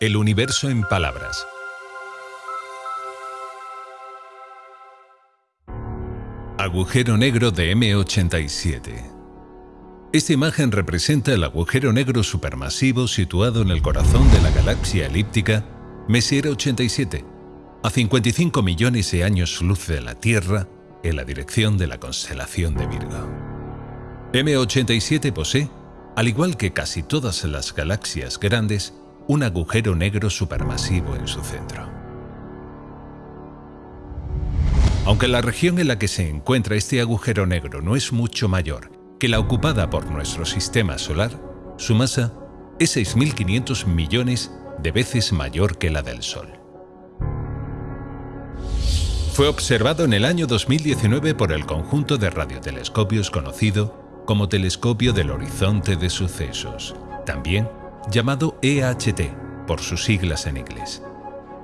El universo en palabras. Agujero negro de M87. Esta imagen representa el agujero negro supermasivo situado en el corazón de la galaxia elíptica Messier 87, a 55 millones de años luz de la Tierra, en la dirección de la constelación de Virgo. M87 posee, al igual que casi todas las galaxias grandes, un agujero negro supermasivo en su centro. Aunque la región en la que se encuentra este agujero negro no es mucho mayor que la ocupada por nuestro sistema solar, su masa es 6.500 millones de veces mayor que la del Sol. Fue observado en el año 2019 por el conjunto de radiotelescopios conocido como Telescopio del Horizonte de Sucesos, también llamado EHT por sus siglas en inglés.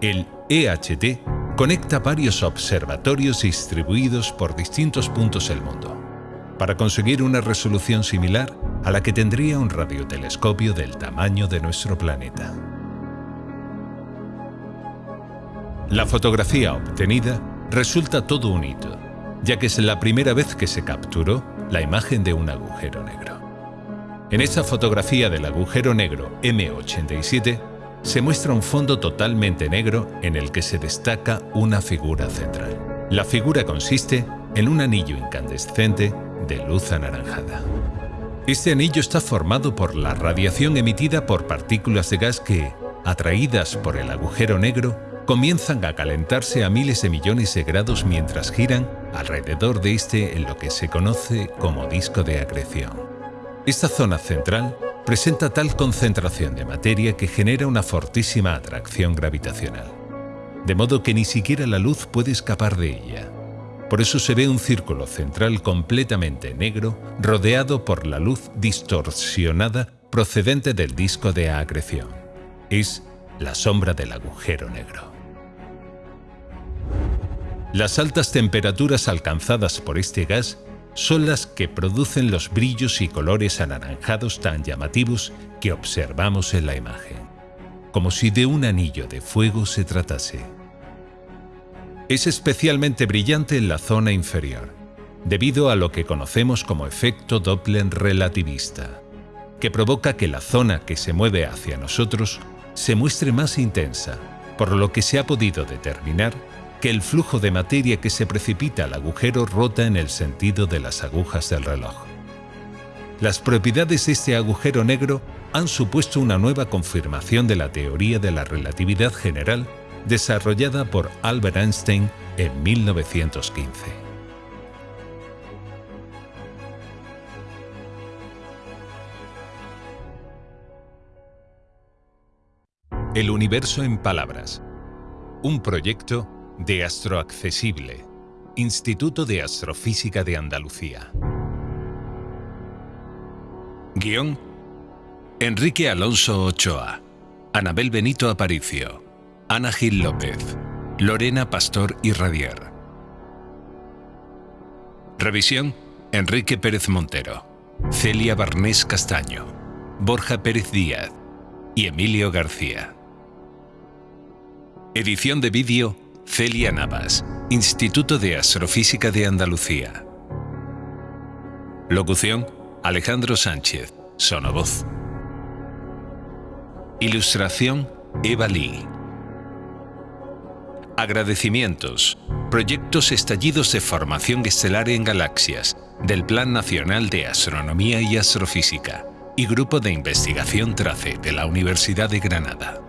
El EHT conecta varios observatorios distribuidos por distintos puntos del mundo, para conseguir una resolución similar a la que tendría un radiotelescopio del tamaño de nuestro planeta. La fotografía obtenida resulta todo un hito, ya que es la primera vez que se capturó la imagen de un agujero negro. En esta fotografía del agujero negro M87 se muestra un fondo totalmente negro en el que se destaca una figura central. La figura consiste en un anillo incandescente de luz anaranjada. Este anillo está formado por la radiación emitida por partículas de gas que, atraídas por el agujero negro, comienzan a calentarse a miles de millones de grados mientras giran alrededor de este en lo que se conoce como disco de acreción. Esta zona central presenta tal concentración de materia que genera una fortísima atracción gravitacional, de modo que ni siquiera la luz puede escapar de ella. Por eso se ve un círculo central completamente negro rodeado por la luz distorsionada procedente del disco de acreción. Es la sombra del agujero negro. Las altas temperaturas alcanzadas por este gas son las que producen los brillos y colores anaranjados tan llamativos que observamos en la imagen, como si de un anillo de fuego se tratase. Es especialmente brillante en la zona inferior, debido a lo que conocemos como efecto Doppler relativista, que provoca que la zona que se mueve hacia nosotros se muestre más intensa, por lo que se ha podido determinar que el flujo de materia que se precipita al agujero rota en el sentido de las agujas del reloj. Las propiedades de este agujero negro han supuesto una nueva confirmación de la teoría de la relatividad general desarrollada por Albert Einstein en 1915. El universo en palabras. Un proyecto de Astroaccesible, Instituto de Astrofísica de Andalucía. Guión Enrique Alonso Ochoa, Anabel Benito Aparicio, Ana Gil López, Lorena Pastor y Radier. Revisión Enrique Pérez Montero, Celia Barnés Castaño, Borja Pérez Díaz y Emilio García. Edición de vídeo Celia Navas, Instituto de Astrofísica de Andalucía. Locución, Alejandro Sánchez, Sonovoz. Ilustración, Eva Lee. Agradecimientos. Proyectos estallidos de formación estelar en galaxias, del Plan Nacional de Astronomía y Astrofísica y Grupo de Investigación TRACE de la Universidad de Granada.